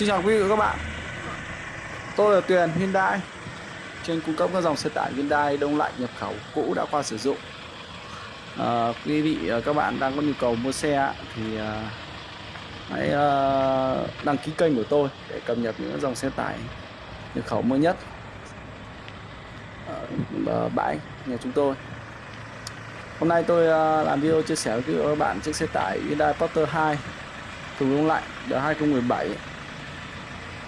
Xin chào quý vị và các bạn. Tôi là Tuyền Hyundai. Trên cung cấp các dòng xe tải Hyundai đông lạnh nhập khẩu cũ đã qua sử dụng. À, Quý vị và các bạn đang có nhu cầu mua xe thì à, hãy à, đăng ký kênh của tôi để cập nhật những dòng xe tải nhập khẩu mới nhất ở à, bãi nhà chúng tôi. Hôm nay tôi à, làm video chia sẻ với các bạn chiếc xe tải Hyundai Porter 2 thùng đông lạnh đời 2017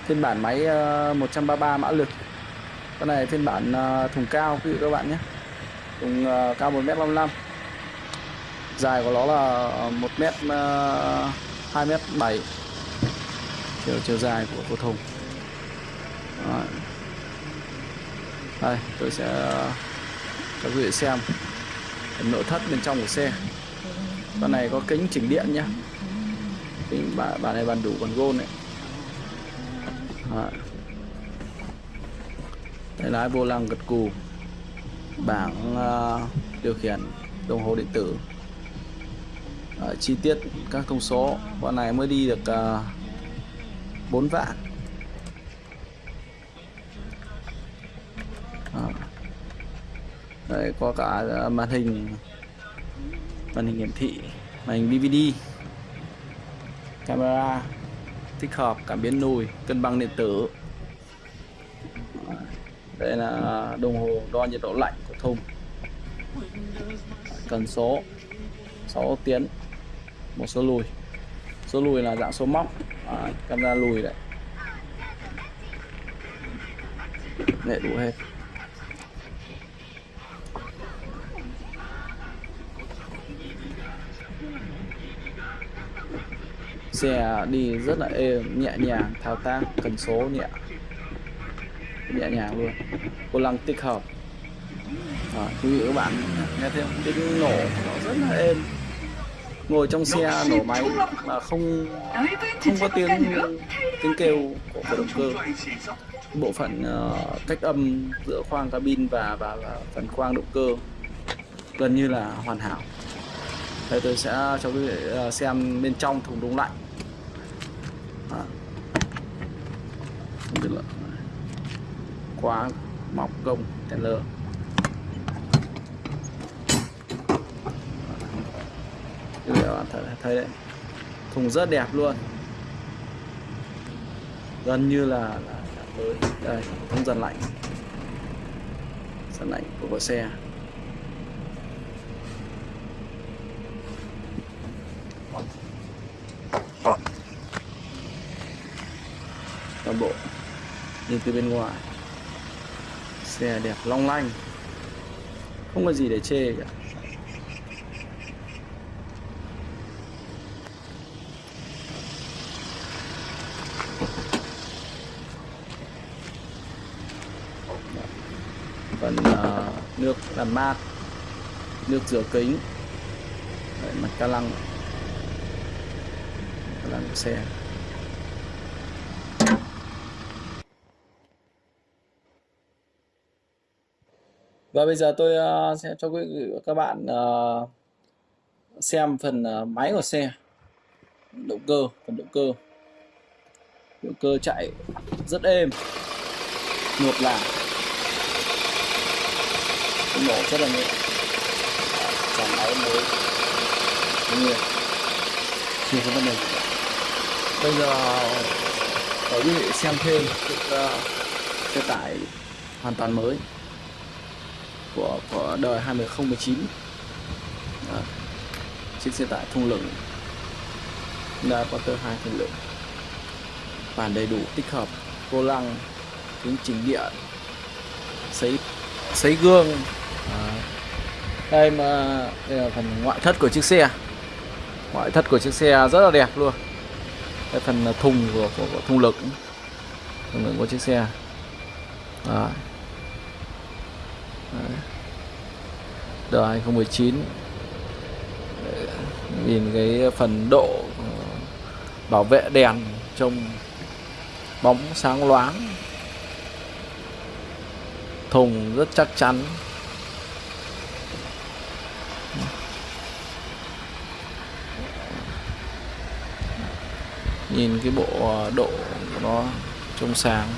phiên bản máy ờ, 133 mã lực. Con này phiên bản ờ, thùng cao quý vị các bạn nhé. Thùng ờ, cao 1m55 dài của nó là 1m 2m7 chiều chiều dài của, của thùng. Đó. đây tôi sẽ cho quý vị xem nội thất bên trong của xe. Con này có kính chỉnh điện nhé. Kính bản, bản này bản đủ bản gôn này. Ờ. tay lái vô lăng gật cù. Bảng uh, điều khiển đồng hồ điện tử. Uh, chi tiết các thông số. Con này mới đi được uh, 4 vạn. Uh. đây có cả màn hình. Màn hình hiển thị. Màn hình DVD camera tích hợp cảm biến nùi cân bằng điện tử. Đây là đồng hồ đo nhiệt độ lạnh của thùng. Cần số 6 tiến một số lùi. Số lùi là dạng số móc. À, camera lùi đấy. Để đủ hết. Xe đi rất là êm nhẹ nhàng thao tác cần số nhẹ. Nhẹ nhàng luôn. Vô lăng tích hợp. À, quý vị các bạn nghe thấy tiếng nổ. Nó rất là êm. Ngồi trong xe nổ máy mà không không có tiếng tiếng kêu của, của động cơ. bộ phận uh, cách âm giữa khoang cabin và, và và phần khoang động cơ gần như là hoàn hảo. Đây tôi sẽ cho quý vị ờ, xem bên trong thùng đông lạnh không biết là khóa móc gông Taylor các bạn thấy, thấy đấy. Thùng rất đẹp luôn. Gần như là, là, là mới đây thông dần lạnh. Dần lạnh của, của xe. Toàn bộ. Nhìn từ bên ngoài xe đẹp long lanh. Không có gì để chê cả. Phần uh, nước làm mát nước rửa kính. Đấy, mặt ca lăng. Ca lăng của xe. Và bây giờ tôi uh, sẽ cho quý vị và các bạn uh, xem phần uh, máy của xe. Động cơ phần động cơ. Động cơ chạy rất êm. Ngược là nổ rất là nhẹ. Dàn máy mới. Nhiều chưa có vấn đề gì cả. Bây giờ để quý vị xem thêm chiếc uh, xe tải hoàn toàn mới của của đời 2019 Đó. chiếc xe tải thùng lửng Honda Porter 2 thùng lửng bản đầy đủ tích hợp vô lăng kính chỉnh điện sấy sấy gương à. đây mà đây là phần ngoại thất của chiếc xe ngoại thất của chiếc xe rất là đẹp luôn cái phần thùng của, của, của thùng lửng thùng lửng của chiếc xe Đó. Đời 2019 Nhìn cái phần độ bảo vệ đèn trông bóng sáng loáng. Thùng rất chắc chắn. Nhìn cái bộ độ của nó trông sáng.